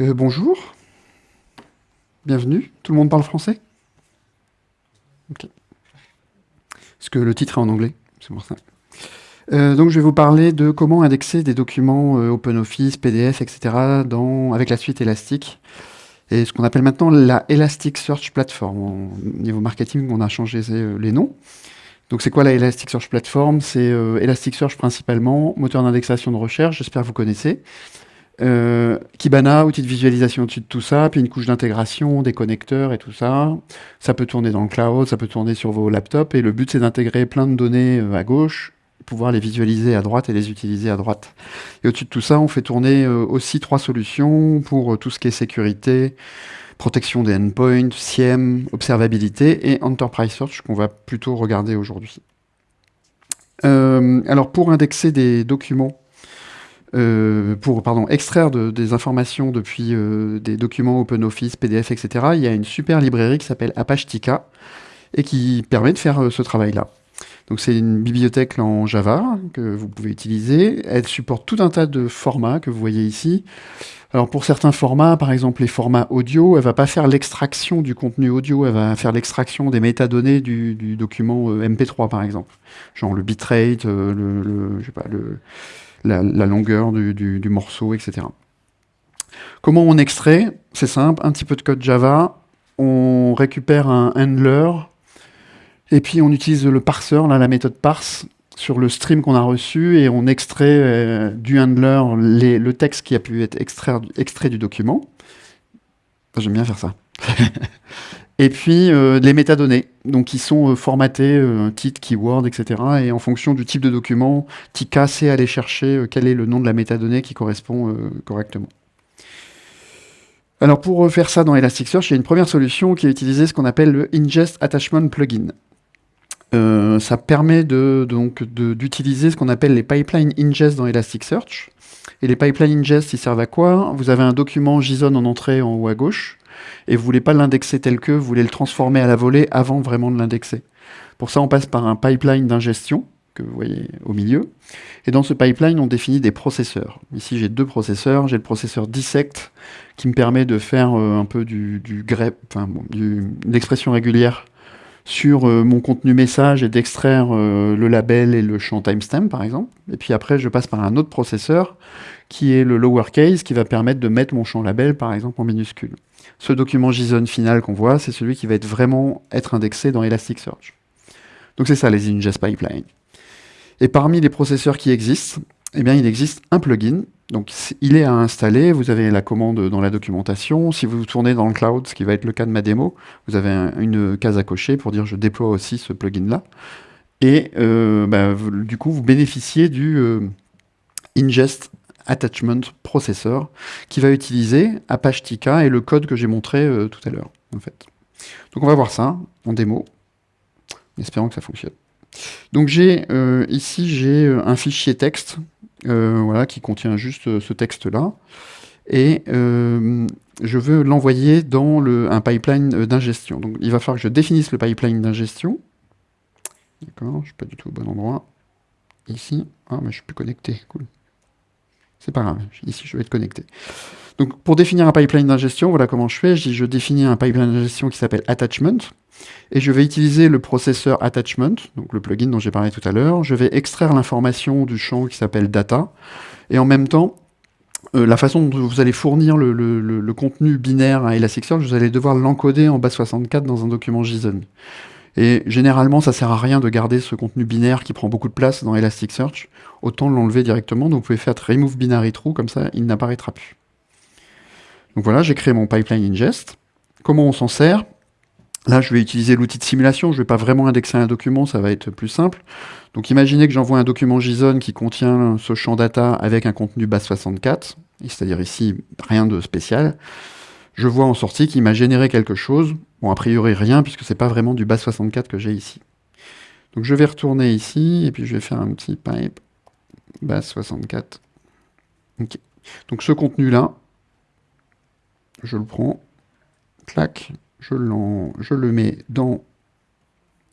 Euh, bonjour. Bienvenue. Tout le monde parle français? Ok. Parce que le titre est en anglais, c'est pour ça. Euh, donc je vais vous parler de comment indexer des documents euh, OpenOffice, PDF, etc. Avec la suite Elastic. Et ce qu'on appelle maintenant la Elasticsearch Platform. Au niveau marketing, on a changé les noms. Donc c'est quoi la Elasticsearch Platform? C'est Elasticsearch principalement, moteur d'indexation de recherche, j'espère que vous connaissez. Euh, Kibana, outil de visualisation au-dessus de tout ça, puis une couche d'intégration, des connecteurs et tout ça. Ça peut tourner dans le cloud, ça peut tourner sur vos laptops, et le but c'est d'intégrer plein de données euh, à gauche, pouvoir les visualiser à droite et les utiliser à droite. Et au-dessus de tout ça, on fait tourner euh, aussi trois solutions pour tout ce qui est sécurité, protection des endpoints, SIEM, observabilité et Enterprise Search qu'on va plutôt regarder aujourd'hui. alors pour indexer des documents euh, pour pardon, extraire des informations depuis euh, des documents OpenOffice, PDF, etc., il y a une super librairie qui s'appelle Apachetica et qui permet de faire euh, ce travail-là. Donc c'est une bibliothèque en Java que vous pouvez utiliser. Elle supporte tout un tas de formats que vous voyez ici. Alors pour certains formats, par exemple les formats audio, elle va pas faire l'extraction du contenu audio, elle va faire l'extraction des métadonnées du, document MP3 par exemple, genre le bitrate, le, je sais pas, le, la, longueur du, morceau, etc. Comment on extrait? C'est simple, un petit peu de code Java, on récupère un handler, et puis on utilise le parseur, la méthode parse, sur le stream qu'on a reçu, et on extrait euh, du handler le texte qui a pu être extrait du document. J'aime bien faire ça. Et puis euh, les métadonnées, donc qui sont euh, formatées, euh, titre, keyword, etc. Et en fonction du type de document, Tika sait aller chercher quel est le nom de la métadonnée qui correspond correctement. Alors pour faire ça dans Elasticsearch, il y a une première solution qui est utiliser ce qu'on appelle le Ingest Attachment Plugin. Ça permet donc d'utiliser ce qu'on appelle les pipelines ingest dans Elasticsearch. Et les pipelines ingest, ils servent à quoi? Vous avez un document JSON en entrée en haut à gauche et vous voulez pas l'indexer tel que, vous voulez le transformer à la volée avant vraiment de l'indexer. Pour ça, on passe par un pipeline d'ingestion que vous voyez au milieu. Et dans ce pipeline, on définit des processeurs. Ici, j'ai deux processeurs. J'ai le processeur dissect qui me permet de faire euh, un peu du, grep, enfin, l'expression régulière sur euh, mon contenu message et d'extraire euh, le label et le champ timestamp, par exemple. Et puis après, je passe par un autre processeur qui est le lowercase qui va permettre de mettre mon champ label, par exemple, en minuscule. Ce document JSON final qu'on voit, c'est celui qui va être vraiment être indexé dans Elasticsearch. Donc c'est ça les ingest pipelines. Et parmi les processeurs qui existent, eh bien, il existe un plugin. Donc il est à installer, vous avez la commande dans la documentation. Si vous tournez dans le cloud, ce qui va être le cas de ma démo, vous avez une case à cocher pour dire je déploie aussi ce plugin-là. Et euh, bah, du coup, vous bénéficiez du euh, ingest attachment processor qui va utiliser Apache Tika et le code que j'ai montré euh, tout à l'heure en fait. Donc on va voir ça en démo, en espérant que ça fonctionne. Donc j'ai ici j'ai un fichier texte voilà, qui contient juste ce texte-là et je veux l'envoyer dans le, un pipeline d'ingestion. Donc il va falloir que je définisse le pipeline d'ingestion. D'accord, je suis pas du tout au bon endroit. Ici, ah mais je suis plus connecté, cool. C'est pas grave, ici je vais être connecté. Donc pour définir un pipeline d'ingestion, voilà comment je fais. Je, dis, je définis un pipeline d'ingestion qui s'appelle attachment, et je vais utiliser le processeur attachment, donc le plugin dont j'ai parlé tout à l'heure. Je vais extraire l'information du champ qui s'appelle data, et en même temps, euh, la façon dont vous allez fournir le, contenu binaire à Elasticsearch, vous allez devoir l'encoder en base 64 dans un document JSON. Et généralement, ça sert à rien de garder ce contenu binaire qui prend beaucoup de place dans Elasticsearch. Autant l'enlever directement. Donc vous pouvez faire remove binary true, comme ça il n'apparaîtra plus. Donc voilà, j'ai créé mon pipeline ingest. Comment on s'en sert? Là, je vais utiliser l'outil de simulation. Je ne vais pas vraiment indexer un document, ça va être plus simple. Donc imaginez que j'envoie un document JSON qui contient ce champ data avec un contenu base 64, c'est-à-dire ici rien de spécial je vois en sortie qu'il m'a généré quelque chose. Bon, a priori rien, puisque c'est pas vraiment du bas 64 que j'ai ici. Donc je vais retourner ici, et puis je vais faire un petit pipe base 64. Donc ce contenu-là, je le prends, clac, je, le mets dans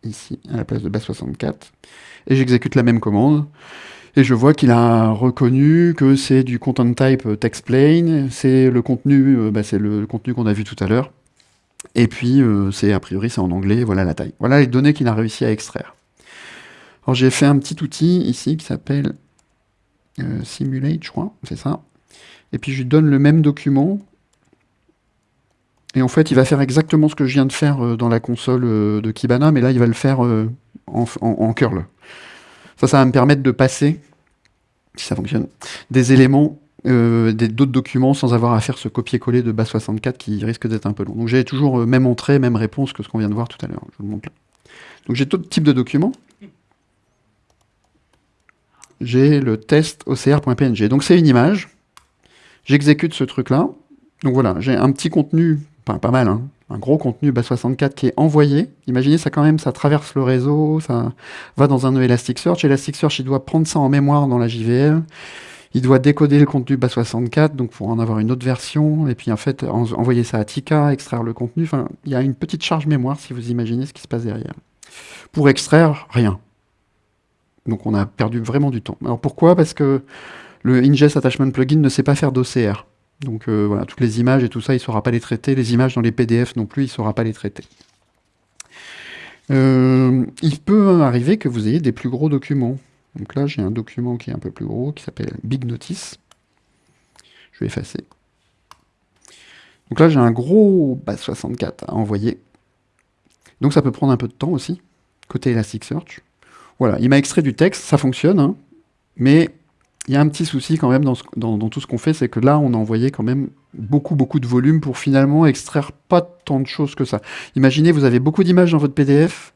ici, à la place de base 64, et j'exécute la même commande. Et je vois qu'il a reconnu que c'est du content type textplain, c'est le contenu, bah, c'est le contenu qu'on a vu tout à l'heure. Et puis, c'est a priori, c'est en anglais, voilà la taille. Voilà les données qu'il a réussi à extraire. Alors j'ai fait un petit outil ici qui s'appelle Simulate, je crois, c'est ça. Et puis je lui donne le même document et en fait, il va faire exactement ce que je viens de faire euh, dans la console euh, de Kibana, mais là, il va le faire euh, en, curl. Ça, ça va me permettre de passer, si ça fonctionne, des éléments d'autres documents sans avoir à faire ce copier-coller de base64 qui risque d'être un peu long. Donc j'ai toujours même entrée, même réponse que ce qu'on vient de voir tout à l'heure. Je vous le montre là. Donc j'ai d'autres types de documents. J'ai le test ocr.png. Donc c'est une image. J'exécute ce truc-là. Donc voilà, j'ai un petit contenu pas mal, hein. un gros contenu bas64 qui est envoyé. Imaginez ça quand même, ça traverse le réseau, ça va dans un Elasticsearch. Elasticsearch, il doit prendre ça en mémoire dans la JVM. Il doit décoder le contenu bas64, donc pour en avoir une autre version, et puis en fait envoyer ça à Tika, extraire le contenu. Enfin, il y a une petite charge mémoire si vous imaginez ce qui se passe derrière. Pour extraire, rien. Donc on a perdu vraiment du temps. Alors pourquoi? Parce que le ingest attachment plugin ne sait pas faire d'OCR. Donc euh, voilà, toutes les images et tout ça, il ne saura pas les traiter. Les images dans les PDF non plus, il ne saura pas les traiter. Euh, il peut arriver que vous ayez des plus gros documents. Donc là, j'ai un document qui est un peu plus gros, qui s'appelle Big Notice. Je vais effacer. Donc là, j'ai un gros base 64 à envoyer. Donc ça peut prendre un peu de temps aussi, côté Elasticsearch. Voilà, il m'a extrait du texte, ça fonctionne, hein. mais il y a un petit souci quand même dans, tout ce qu'on fait, c'est que là, on a envoyé quand même beaucoup, beaucoup de volume pour finalement extraire pas tant de choses que ça. Imaginez, vous avez beaucoup d'images dans votre PDF,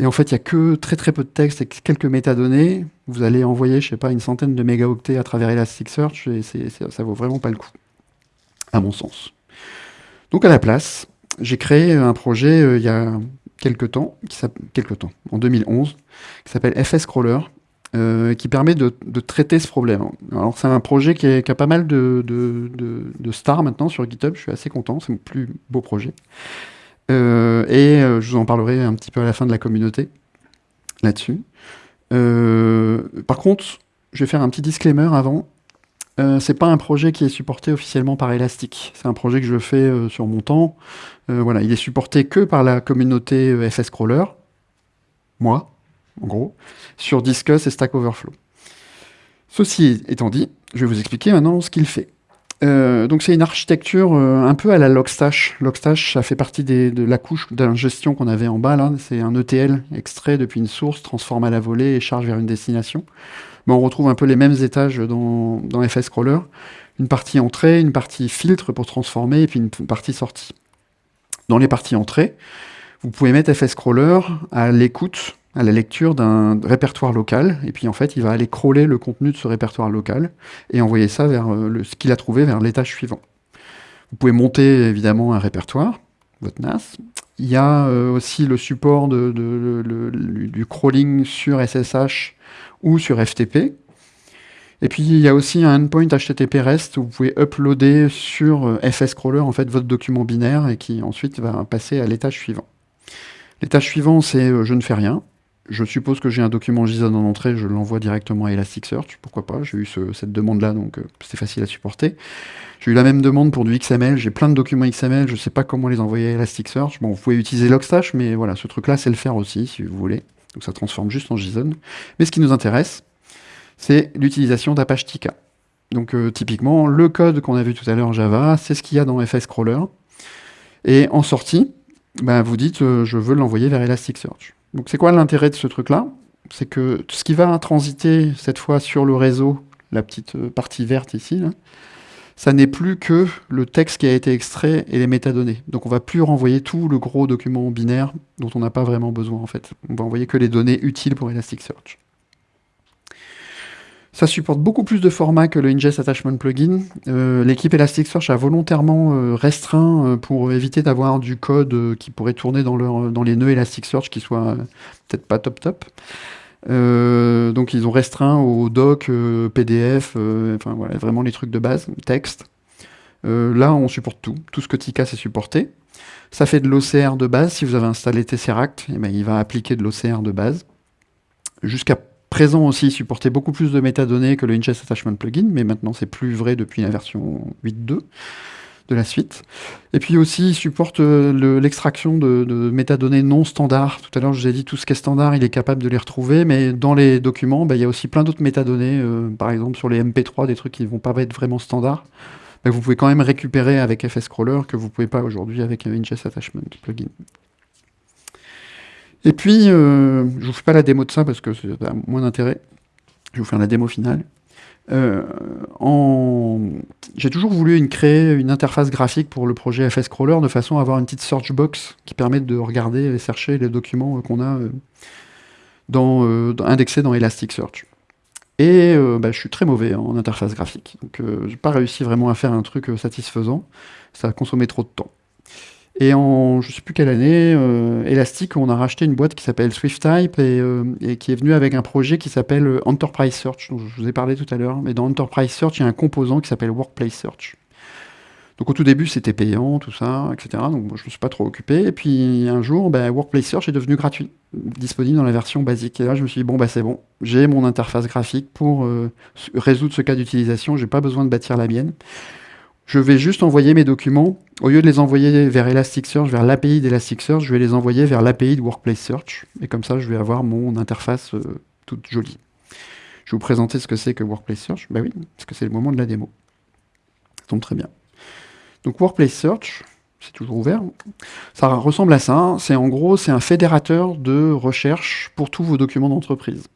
et en fait, il n'y a que très très peu de texte et quelques métadonnées. Vous allez envoyer, je sais pas, une centaine de mégaoctets à travers Elasticsearch, et ça vaut vraiment pas le coup, à mon sens. Donc à la place, j'ai créé un projet euh, il y a quelques temps, qui en 2011, qui s'appelle FS Crawler, euh, qui permet de, traiter ce problème. Alors c'est un projet qui, a pas mal de, stars maintenant sur GitHub, je suis assez content, c'est mon plus beau projet. Euh, et euh, je vous en parlerai un petit peu à la fin de la communauté là-dessus. par contre, je vais faire un petit disclaimer avant. c'est pas un projet qui est supporté officiellement par Elastic. C'est un projet que je fais sur mon temps. voilà, il est supporté que par la communauté FS Crawler, moi, en gros, sur Discuss et Stack Overflow. Ceci étant dit, je vais vous expliquer maintenant ce qu'il fait. Euh, donc c'est une architecture euh, un peu à la Logstash. Logstash, ça fait partie de la couche d'ingestion qu'on avait en bas là. C'est un ETL extrait depuis une source, transforme à la volée et charge vers une destination. Mais on retrouve un peu les mêmes étages dans, dans FS. Une partie entrée, une partie filtre pour transformer et puis une partie sortie. Dans les parties entrée, vous pouvez mettre FS Crawler à l'écoute à la lecture d'un répertoire local, et puis en fait, il va aller crawler le contenu de ce répertoire local et envoyer ça vers euh, ce qu'il a trouvé vers l'étage suivant. Vous pouvez monter évidemment un répertoire, votre NAS. Il y a euh, aussi le support du crawling sur SSH ou sur FTP. Et puis il y a aussi un endpoint HTTP REST où vous pouvez uploader sur euh, FS Crawler en fait votre document binaire et qui ensuite va passer à l'étage suivant. L'étage suivant, c'est je ne fais rien. Je suppose que j'ai un document JSON en entrée, je l'envoie directement à Elasticsearch, pourquoi pas, j'ai eu cette demande-là, donc euh, c'est facile à supporter. J'ai eu la même demande pour du XML, j'ai plein de documents XML, je ne sais pas comment les envoyer à Elasticsearch. Bon, vous pouvez utiliser Logstash, mais voilà, ce truc-là, c'est le faire aussi, si vous voulez. Donc ça transforme juste en JSON. Mais ce qui nous intéresse, c'est l'utilisation d'Apache Tika. Donc euh, typiquement, le code qu'on a vu tout à l'heure en Java, c'est ce qu'il y a dans FS Crawler. Et en sortie, ben, vous dites, euh, je veux l'envoyer vers Elasticsearch. Donc c'est quoi l'intérêt de ce truc-là? C'est que ce qui va transiter cette fois sur le réseau, la petite euh, partie verte ici, ça n'est plus que le texte qui a été extrait et les métadonnées. Donc on va plus renvoyer tout le gros document binaire dont on n'a pas vraiment besoin en fait. On va envoyer que les données utiles pour Elasticsearch. Ça supporte beaucoup plus de formats que le Ingest Attachment Plugin. Euh, l'équipe Elasticsearch a volontairement euh, restreint euh, pour éviter d'avoir du code qui pourrait tourner dans, les nœuds Elasticsearch qui soit peut-être pas top top. donc ils ont restreint au doc, PDF, enfin voilà, vraiment les trucs de base, texte. là, on supporte tout. Tout ce que Tika sait supporter. Ça fait de l'OCR de base. Si vous avez installé Tesseract, eh ben, il va appliquer de l'OCR de base. Jusqu'à présent aussi, supportait beaucoup plus de métadonnées que le Ingest Attachment Plugin, mais maintenant c'est plus vrai depuis la version 8.2 de la suite. Et puis aussi, il supporte euh, l'extraction de, métadonnées non standards. Tout à l'heure, je vous ai dit tout ce qui est standard, il est capable de les retrouver, mais dans les documents, bah, il y a aussi plein d'autres métadonnées, euh, par exemple sur les MP3, des trucs qui ne vont pas être vraiment standards. Vous pouvez quand même récupérer avec FS Crawler que vous ne pouvez pas aujourd'hui avec Ingest Attachment Plugin. Et puis, euh, je ne vous fais pas la démo de ça parce que c'est moins d'intérêt. Je vais vous faire la démo finale. Euh, j'ai toujours voulu créer une interface graphique pour le projet FS Crawler de façon à avoir une petite search box qui permette de regarder et chercher les documents euh, qu'on a indexés dans Elasticsearch. Et bah, je suis très mauvais en interface graphique. Donc, je n'ai pas réussi vraiment à faire un truc satisfaisant. Ça a consommé trop de temps. Et en je sais plus quelle année, euh, Elastic, on a racheté une boîte qui s'appelle SwiftType et, euh, et, qui est venue avec un projet qui s'appelle euh, Enterprise Search, dont je vous ai parlé tout à l'heure. Mais dans Enterprise Search, il y a un composant qui s'appelle Workplace Search. Donc au tout début, c'était payant, tout ça, etc. Donc je me suis pas trop occupé. Et puis un jour, ben, Workplace Search est devenu gratuit, disponible dans la version basique. Et là, je me suis dit, bon, bah, c'est bon, j'ai mon interface graphique pour résoudre ce cas d'utilisation, j'ai pas besoin de bâtir la mienne je vais juste envoyer mes documents, au lieu de les envoyer vers Elasticsearch, vers l'API d'Elasticsearch, je vais les envoyer vers l'API de Workplace Search, et comme ça, je vais avoir mon interface euh, toute jolie. Je vais vous présenter ce que c'est que Workplace Search. Ben oui, parce que c'est le moment de la démo. Ça tombe très bien. Donc Workplace Search, c'est toujours ouvert. Ça ressemble à ça. C'est en gros, c'est un fédérateur de recherche pour tous vos documents d'entreprise.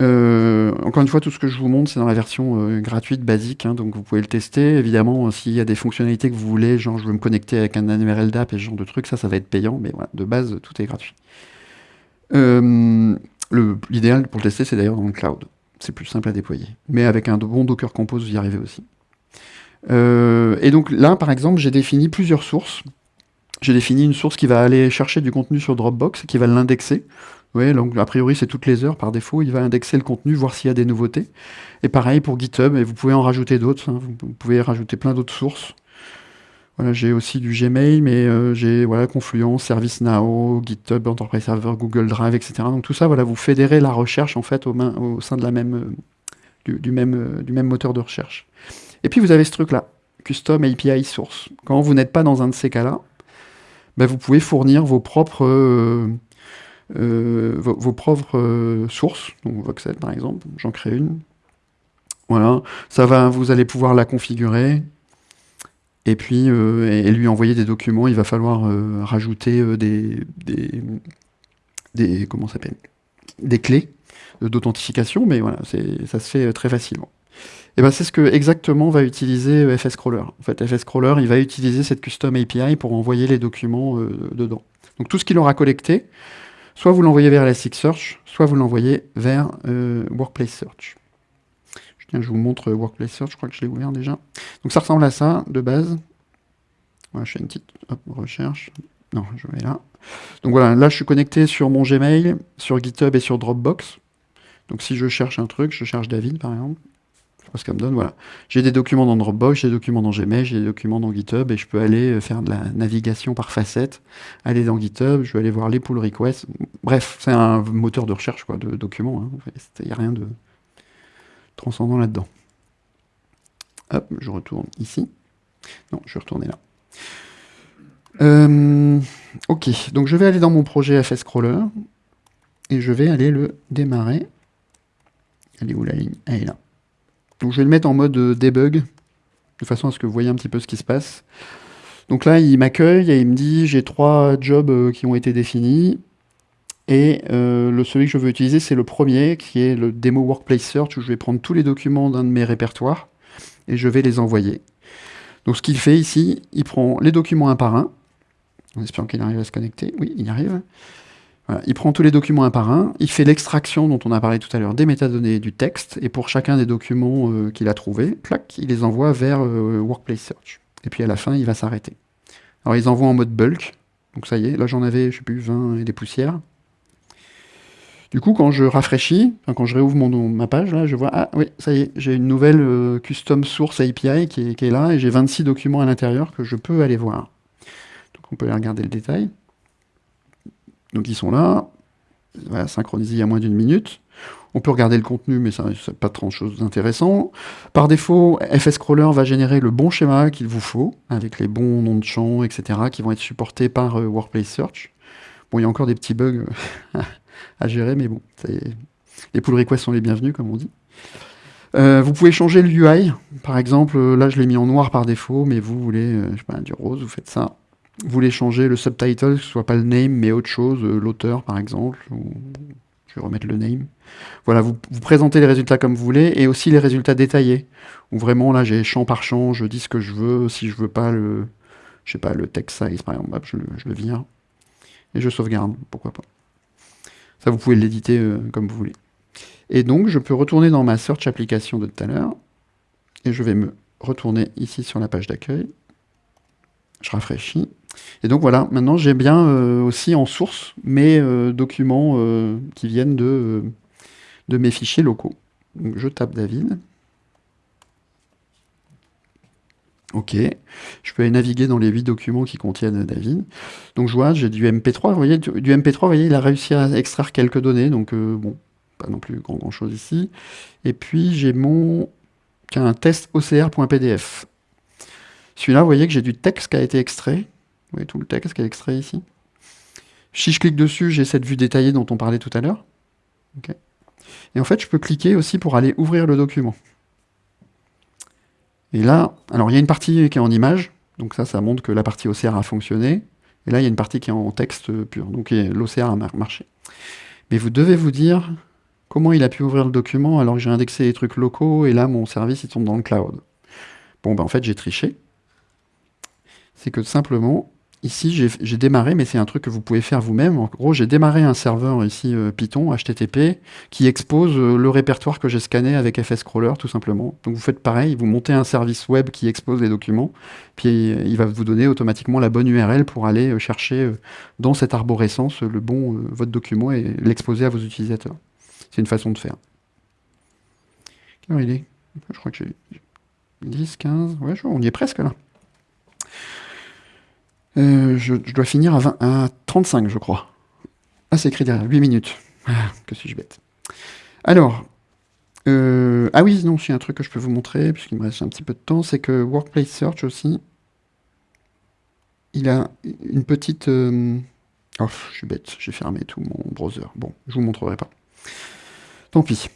Euh, encore une fois, tout ce que je vous montre, c'est dans la version euh, gratuite, basique, hein, donc vous pouvez le tester. Évidemment, s'il y a des fonctionnalités que vous voulez, genre je veux me connecter avec un URL d'app et ce genre de trucs, ça, ça va être payant, mais voilà, de base, tout est gratuit. Euh, l'idéal pour le tester, c'est d'ailleurs dans le cloud. C'est plus simple à déployer. Mais avec un bon Docker Compose, vous y arrivez aussi. et donc là, par exemple, j'ai défini plusieurs sources. J'ai défini une source qui va aller chercher du contenu sur Dropbox et qui va l'indexer. Donc a priori c'est toutes les heures par défaut, il va indexer le contenu, voir s'il y a des nouveautés. Et pareil pour GitHub, et vous pouvez en rajouter d'autres, hein. vous pouvez rajouter plein d'autres sources. Voilà, j'ai aussi du Gmail, mais euh, j'ai voilà, Confluence, ServiceNow, GitHub, Enterprise Server, Google Drive, etc. Donc tout ça, voilà, vous fédérez la recherche en fait au, sein euh, du, même, euh, moteur de recherche. Et puis vous avez ce truc-là, Custom API Source. Quand vous n'êtes pas dans un de ces cas-là, ben, vous pouvez fournir vos propres euh, vos, propres euh, sources, donc Voxel par exemple, j'en crée une. Voilà, ça va, vous allez pouvoir la configurer, et puis euh, lui envoyer des documents. Il va falloir rajouter des, des, comment s'appelle, des clés d'authentification, mais voilà, ça se fait très facilement. Et ben c'est ce que exactement va utiliser FS Crawler. En fait, FS Crawler, il va utiliser cette custom API pour envoyer les documents dedans. Donc tout ce qu'il aura collecté, Soit vous l'envoyez vers Elasticsearch, soit vous l'envoyez vers euh, Workplace Search. Je, je vous montre Workplace Search, je crois que je l'ai ouvert déjà. Donc ça ressemble à ça, de base. Voilà, je fais une petite recherche. Non, je vais là. Donc voilà, là je suis connecté sur mon Gmail, sur GitHub et sur Dropbox. Donc si je cherche un truc, je cherche David par exemple ce que me donne. Voilà. J'ai des documents dans Dropbox, j'ai des documents dans Gmail, j'ai des documents dans GitHub et je peux aller euh, faire de la navigation par facette, aller dans GitHub, je vais aller voir les pull requests. Bref, c'est un moteur de recherche de documents. Il hein. n'y a rien de transcendant là-dedans. Hop, je retourne ici. Non, je vais retourner là. Euh, ok, donc je vais aller dans mon projet FS Crawler et je vais aller le démarrer. Elle est où la ligne? Elle est là. Donc je vais le mettre en mode euh, debug, de façon à ce que vous voyez un petit peu ce qui se passe. Donc là, il m'accueille et il me dit j'ai trois jobs euh, qui ont été définis. Et euh, le celui que je veux utiliser, c'est le premier, qui est le Demo Workplace Search, où je vais prendre tous les documents d'un de mes répertoires et je vais les envoyer. Donc ce qu'il fait ici, il prend les documents un par un, en espérant qu'il arrive à se connecter. Oui, il y arrive il prend tous les documents un par un, il fait l'extraction dont on a parlé tout à l'heure des métadonnées du texte, et pour chacun des documents euh, qu'il a trouvés, il les envoie vers euh, Workplace Search. Et puis à la fin, il va s'arrêter. Alors ils envoient en mode bulk, donc ça y est, là j'en avais, je sais plus, 20 et des poussières. Du coup, quand je rafraîchis, quand je réouvre mon, ma page, là, je vois, ah oui, ça y est, j'ai une nouvelle euh, custom source API qui est, qui est là, et j'ai 26 documents à l'intérieur que je peux aller voir. Donc on peut aller regarder le détail. Donc ils sont là, voilà, synchronisés il y a moins d'une minute. On peut regarder le contenu, mais ça n'est pas trop chose d'intéressant. Par défaut, FSCrawler va générer le bon schéma qu'il vous faut, avec les bons noms de champs, etc., qui vont être supportés par euh, Workplace Search. Bon, il y a encore des petits bugs à gérer, mais bon, les pull requests sont les bienvenus, comme on dit. Euh, vous pouvez changer le UI. Par exemple, là, je l'ai mis en noir par défaut, mais vous voulez euh, je sais pas, du rose, vous faites ça. Vous voulez changer le subtitle, que ce soit pas le name, mais autre chose, l'auteur, par exemple. Ou je vais remettre le name. Voilà, vous, présentez les résultats comme vous voulez, et aussi les résultats détaillés, où vraiment, là, j'ai champ par champ, je dis ce que je veux, si je veux pas le, je sais pas, le text size, par exemple, je le, vire, et je sauvegarde, pourquoi pas. Ça, vous pouvez l'éditer euh, comme vous voulez. Et donc, je peux retourner dans ma search application de tout à l'heure, et je vais me retourner ici sur la page d'accueil. Je rafraîchis. Et donc voilà, maintenant j'ai bien euh, aussi en source mes euh, documents euh, qui viennent de, de mes fichiers locaux. Donc je tape David. Ok, je peux aller naviguer dans les 8 documents qui contiennent David. Donc je vois, j'ai du MP3, vous voyez, du, MP3, vous voyez, il a réussi à extraire quelques données, donc bon, pas non plus grand, grand chose ici. Et puis j'ai mon un test OCR.pdf. Celui-là, vous voyez que j'ai du texte qui a été extrait. Vous voyez tout le texte qui est extrait ici. Si je clique dessus, j'ai cette vue détaillée dont on parlait tout à l'heure. Et en fait, je peux cliquer aussi pour aller ouvrir le document. Et là, alors il y a une partie qui est en image, donc ça, ça montre que la partie OCR a fonctionné. Et là, il y a une partie qui est en texte pur, donc l'OCR a marché. Mais vous devez vous dire comment il a pu ouvrir le document alors que j'ai indexé les trucs locaux et là, mon service, il tombe dans le cloud. Bon, ben en fait, j'ai triché. C'est que simplement, Ici, j'ai démarré, mais c'est un truc que vous pouvez faire vous-même. En gros, j'ai démarré un serveur ici euh, Python, HTTP, qui expose euh, le répertoire que j'ai scanné avec FSCrawler, tout simplement. Donc vous faites pareil, vous montez un service web qui expose les documents, puis il va vous donner automatiquement la bonne URL pour aller euh, chercher dans cette arborescence le bon votre document et l'exposer à vos utilisateurs. C'est une façon de faire. Quelle il est? Je crois que j'ai 10, 15, ouais, on y est presque là. Euh, je, dois finir à, 20, à 35, je crois. Ah, c'est écrit derrière, 8 minutes. Ah, que suis-je bête. Alors, euh, ah oui, non, c'est un truc que je peux vous montrer, puisqu'il me reste un petit peu de temps, c'est que Workplace Search aussi, il a une petite... Euh, oh, je suis bête, j'ai fermé tout mon browser. Bon, je vous montrerai pas. Tant pis.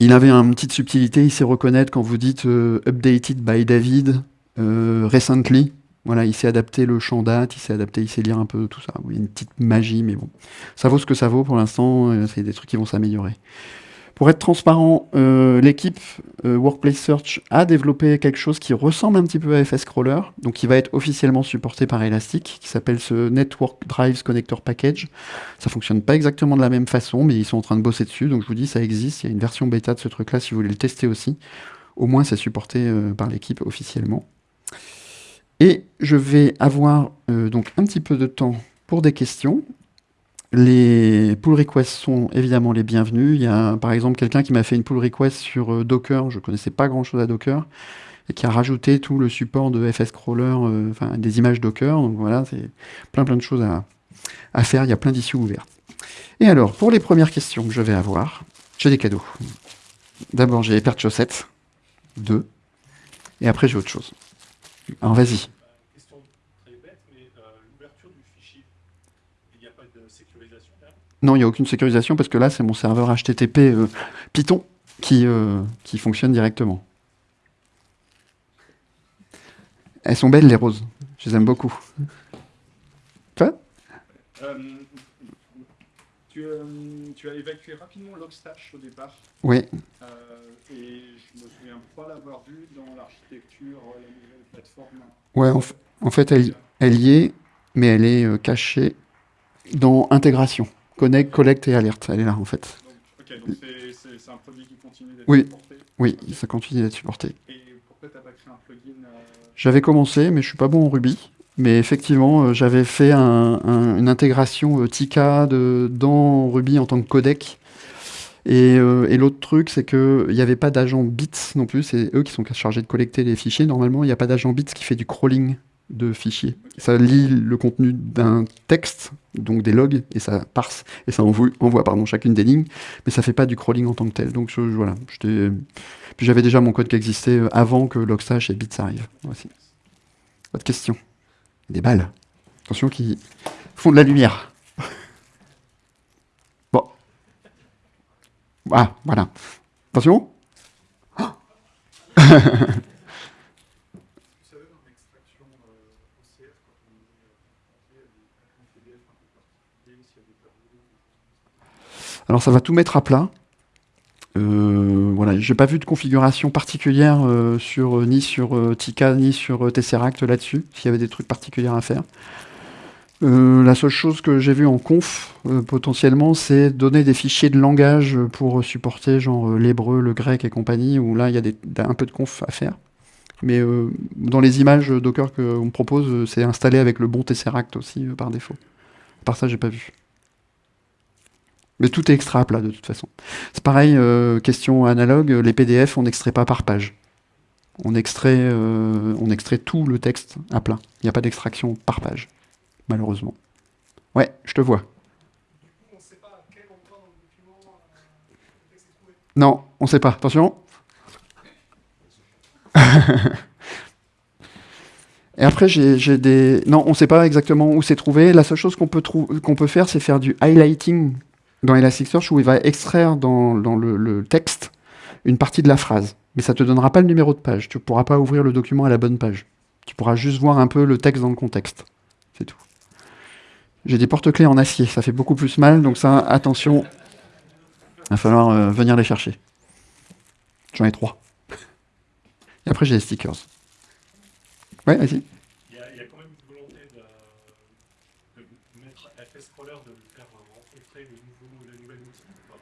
Il avait une petite subtilité, il sait reconnaître quand vous dites Updated by David, Recently, voilà, il s'est adapté le champ date, il s'est adapté, il sait lire un peu tout ça. Oui, une petite magie, mais bon. Ça vaut ce que ça vaut pour l'instant, euh, c'est des trucs qui vont s'améliorer. Pour être transparent, euh, l'équipe euh, Workplace Search a développé quelque chose qui ressemble un petit peu à FSCrawler, donc qui va être officiellement supporté par Elastic, qui s'appelle ce Network Drives Connector Package. Ça fonctionne pas exactement de la même façon, mais ils sont en train de bosser dessus, donc je vous dis, ça existe, il y a une version bêta de ce truc-là si vous voulez le tester aussi. Au moins, c'est supporté par l'équipe officiellement. Et je vais avoir euh, donc un petit peu de temps pour des questions. Les pull requests sont évidemment les bienvenus. Il y a par exemple quelqu'un qui m'a fait une pull request sur euh, Docker. Je ne connaissais pas grand chose à Docker et qui a rajouté tout le support de FS Crawler, euh, enfin des images Docker. Donc voilà, c'est plein plein de choses à, à faire. Il y a plein d'issues ouvertes. Et alors, pour les premières questions que je vais avoir, j'ai des cadeaux. D'abord, j'ai les paires de chaussettes. Deux. Et après, j'ai autre chose. Alors vas-y. Question très bête, mais euh, l'ouverture du fichier, il n'y a pas de sécurisation Non, il n'y a aucune sécurisation parce que là, c'est mon serveur HTTP euh, Python qui, euh, qui fonctionne directement. Elles sont belles, les roses. Je les aime beaucoup. Quoi tu, tu, as évacué rapidement Logstash au départ. Oui. et je me souviens pas l'avoir vu dans l'architecture, Ouais, en, fait, elle, elle, y est, mais elle est euh, cachée dans intégration. Connect, collect et alerte. Elle est là, en fait. ok, donc c'est un produit qui continue d'être oui. supporté Oui, ça continue d'être supporté. Et pourquoi tu n'as pas créé un plugin euh, J'avais commencé, mais je suis pas bon en Ruby. Mais effectivement, euh, j'avais fait une intégration Tika de, dans Ruby en tant que codec euh, et, l'autre truc, c'est qu'il n'y avait pas d'agent bits non plus. C'est eux qui sont chargés de collecter les fichiers. Normalement, il n'y a pas d'agent bits qui fait du crawling de fichiers. Ça lit le contenu d'un texte, donc des logs, et ça parse, et ça envoie, pardon, chacune des lignes, mais ça fait pas du crawling en tant que tel. Donc voilà, j'avais déjà mon code qui existait euh, avant que Logstash et Bits arrivent. Voici. Autre question Des balles. Attention, qui font de la lumière. Bon. Ah, voilà. Attention. Alors ça va tout mettre à plat. Euh, voilà, j'ai pas vu de configuration particulière euh, sur euh, ni sur euh, Tika ni sur euh, Tesseract là-dessus, s'il y avait des trucs particuliers à faire. La seule chose que j'ai vue en conf potentiellement, c'est donner des fichiers de langage pour supporter genre l'hébreu, le grec et compagnie, où là il y a des- un peu de conf à faire. Mais dans les images Docker qu'on me propose, c'est installé avec le bon Tesseract aussi par défaut. Par ça, j'ai pas vu. Tout est extra plat de toute façon. C'est pareil, euh, question analogue, les PDF, on n'extrait pas par page. On extrait, euh, on extrait tout le texte à plat. Il n'y a pas d'extraction par page, malheureusement. Ouais, je te vois. on ne sait pas. Non. Attention. Et après, j'ai des... Non, on sait pas exactement où c'est trouvé. La seule chose qu'on peut, peut faire, c'est faire du highlighting dans Elasticsearch où il va extraire dans, le, texte une partie de la phrase. Mais ça te donnera pas le numéro de page. Tu pourras pas ouvrir le document à la bonne page. Tu pourras juste voir un peu le texte dans le contexte. C'est tout. J'ai des porte-clés en acier. Ça fait beaucoup plus mal. Donc ça, attention. Il va falloir euh, venir les chercher. J'en ai trois. Et après, j'ai les stickers. Ouais, vas-y. Il y, a, il y a quand même une volonté de, de mettre FS Crawler, de le faire rencontrer le nouveau, le nouvel outil. ou pas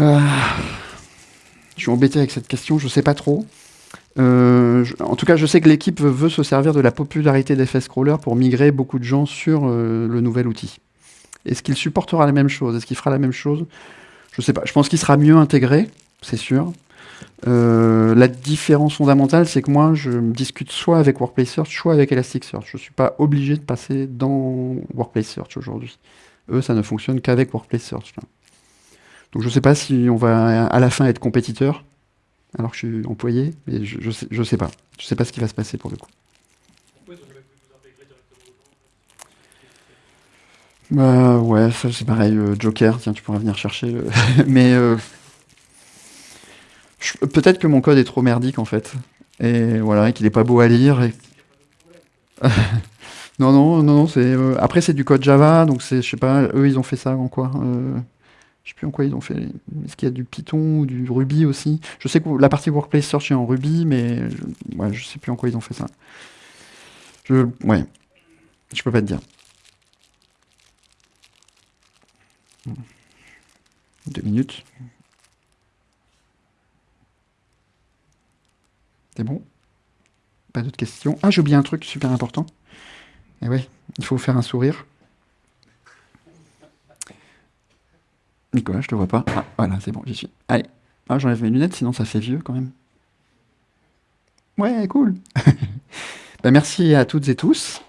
Euh, je suis embêté avec cette question, je sais pas trop. Euh, en tout cas, je sais que l'équipe veut, se servir de la popularité d'FS Crawler pour migrer beaucoup de gens sur euh, le nouvel outil. Est-ce qu'il supportera la même chose? Est-ce qu'il fera la même chose? Je sais pas. Je pense qu'il sera mieux intégré, c'est sûr. Euh, la différence fondamentale, c'est que moi, je discute soit avec Workplace Search, soit avec Elasticsearch. Je suis pas obligé de passer dans Workplace Search aujourd'hui. Eux, ça ne fonctionne qu'avec Workplace Search. Donc je sais pas si on va à la fin être compétiteur, alors que je suis employé, mais je, je, sais, je sais pas. Je sais pas ce qui va se passer pour le coup. Bah ouais, ça c'est pareil, euh, Joker, tiens, tu pourras venir chercher. le- mais euh, peut-être que mon code est trop merdique en fait. Et voilà, et qu'il est pas beau à lire. non, non, non, non, c'est. euh, après, c'est du code Java, donc c'est, je sais pas, eux ils ont fait ça en quoi euh, Je sais plus en quoi ils ont fait. Est-ce qu'il y a du Python ou du Ruby aussi? Je sais que la partie Workplace Search est en Ruby, mais je, ouais, sais plus en quoi ils ont fait ça. Je, ouais, je peux pas te dire. Deux minutes. C'est bon? Pas d'autres questions? Ah, j'ai oublié un truc super important. Et ouais, il faut faire un sourire. Nicolas, je te vois pas. Ah, voilà, c'est bon, j'y suis. Allez. Ah, j'enlève mes lunettes, sinon ça fait vieux quand même. Ouais, cool. Bah, merci à toutes et tous.